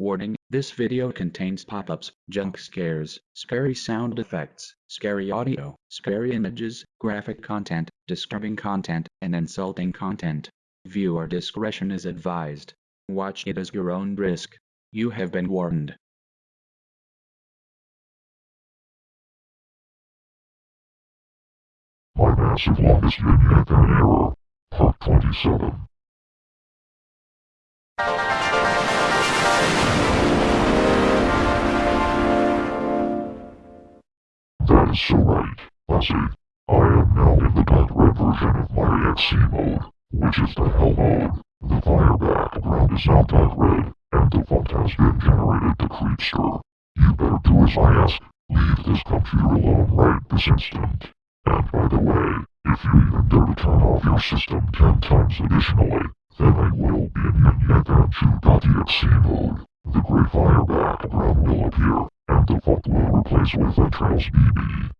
Warning, this video contains pop-ups, jump scares, scary sound effects, scary audio, scary images, graphic content, disturbing content, and insulting content. Viewer discretion is advised. Watch it as your own risk. You have been warned. My massive longest vignette and error. Part 27. I am now in the dark red version of my XC mode, which is the hell mode. The fire background is now dark red, and the vault has been generated to creepster. You better do as I ask. Leave this computer alone right this instant. And by the way, if you even dare to turn off your system ten times additionally, then I will be in yin-yang-chew.exe mode. The great fire background will appear, and the vault will replace with Entrails BB.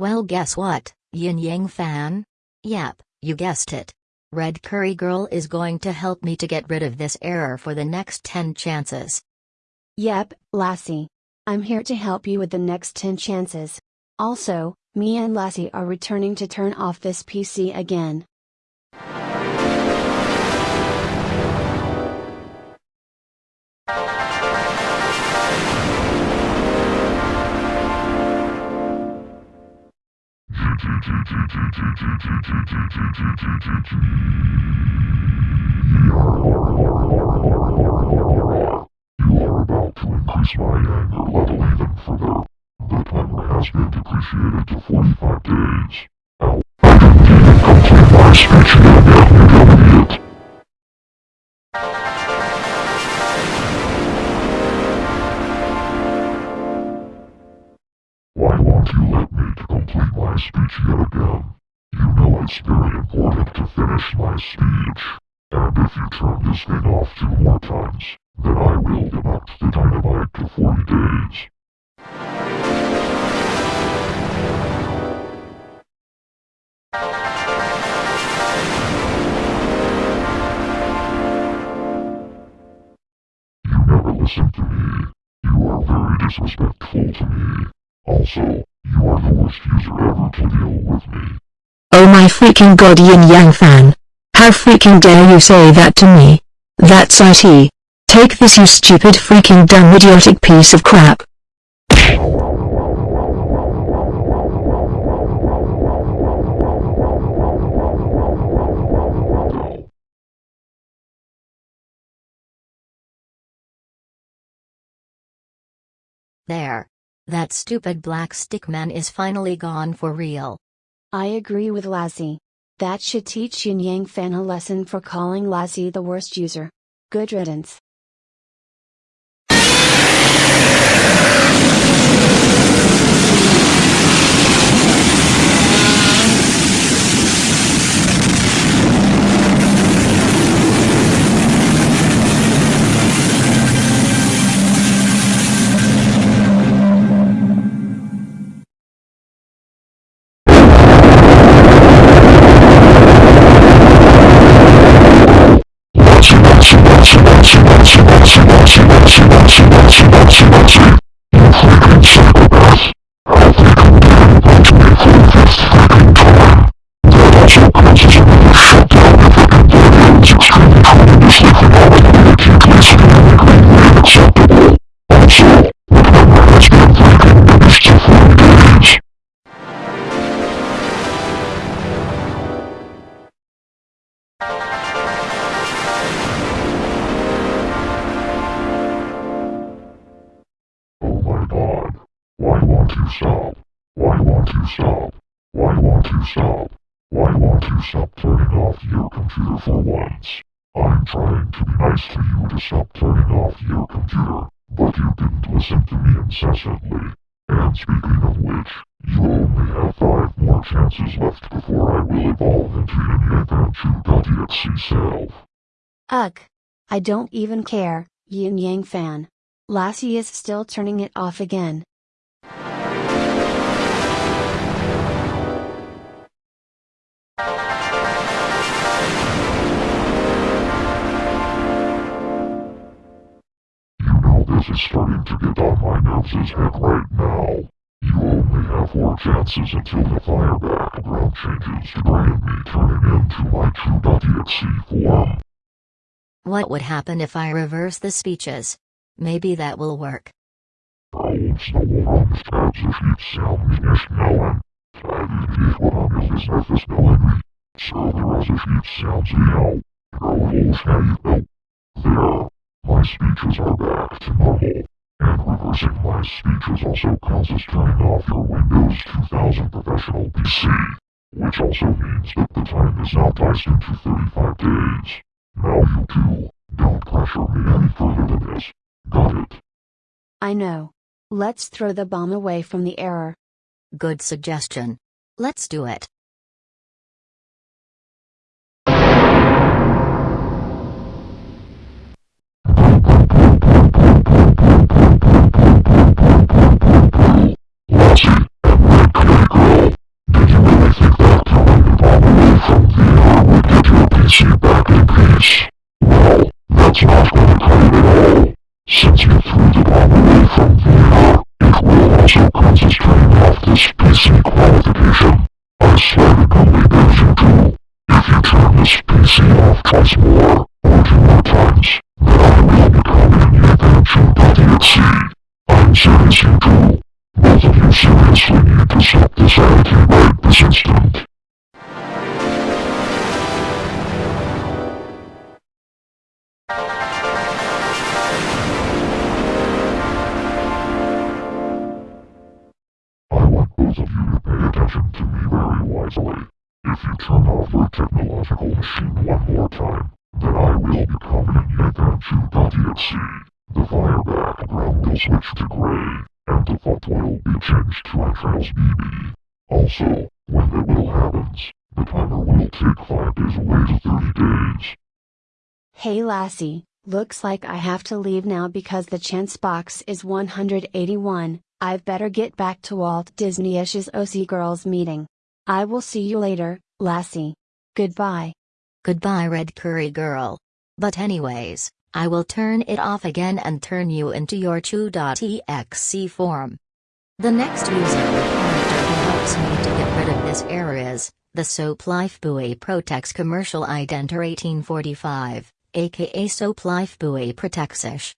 Well, guess what, Yin Yang fan? Yep, you guessed it. Red Curry Girl is going to help me to get rid of this error for the next 10 chances. Yep, Lassie. I'm here to help you with the next 10 chances. Also, me and Lassie are returning to turn off this PC again. Increase my anger level even further. The timer has been depreciated to 45 days. Ow. I didn't even complete my speech you yet again? You know it's very important to finish my speech. And if you turn this thing off two more times, then I will deduct the dynamite to 40 days. You never listen to me. You are very disrespectful to me. Also, you are the worst user ever to deal with me. Oh my freaking god Yin Yang fan. How freaking dare you say that to me? That's IT. Take this you stupid freaking dumb idiotic piece of crap. There. That stupid black stick man is finally gone for real. I agree with Lassie. That should teach Yin Yang fan a lesson for calling Lassie the worst user. Good riddance. Stop? Why won't you stop? Why won't you stop turning off your computer for once? I'm trying to be nice to you to stop turning off your computer, but you didn't listen to me incessantly. And speaking of which, you only have five more chances left before I will evolve into Yin-Yang-Chew.exe self. Ugh. I don't even care, Yin Yang fan. Lassie is still turning it off again. You know this is starting to get on my nerves as heck right now. You only have four chances until the fire background changes to Brian me turning into my true.exe form. What would happen if I reverse the speeches? Maybe that will work. De orange is snellen. Server is niet zelden jou. Roll. There. My speeches are back to normal. And reversing my speeches also counts as turning off your Windows 2000 professional PC. Which also means that the time is now diced into 35 days. Now you two, don't pressure me any further than this. Got it? I know. Let's throw the bomb away from the error. Good suggestion. Let's do it. This PC qualification. I swear to God, there's you two. If you turn this PC off twice more, or two more times, then I will become an adventure.exe. I'm serious, you two. Both of you seriously need to stop this attitude right this instant. To to me very wisely. If you turn off your technological machine one more time, then I will become an Yethanchu.exe. The fire background will switch to gray, and the font will be changed to Entrails BB. Also, when that will happens, the timer will take 5 days away to 30 days. Hey Lassie, looks like I have to leave now because the chance box is 181. I've better get back to Walt Disney-ish's OC Girls meeting. I will see you later, Lassie. Goodbye. Goodbye, Red Curry Girl. But, anyways, I will turn it off again and turn you into your chew.exe form. The next user character who helps me to get rid of this error is the Soap Life Buoy Protex Commercial Identer 1845, aka Soap Life Buoy Protexis.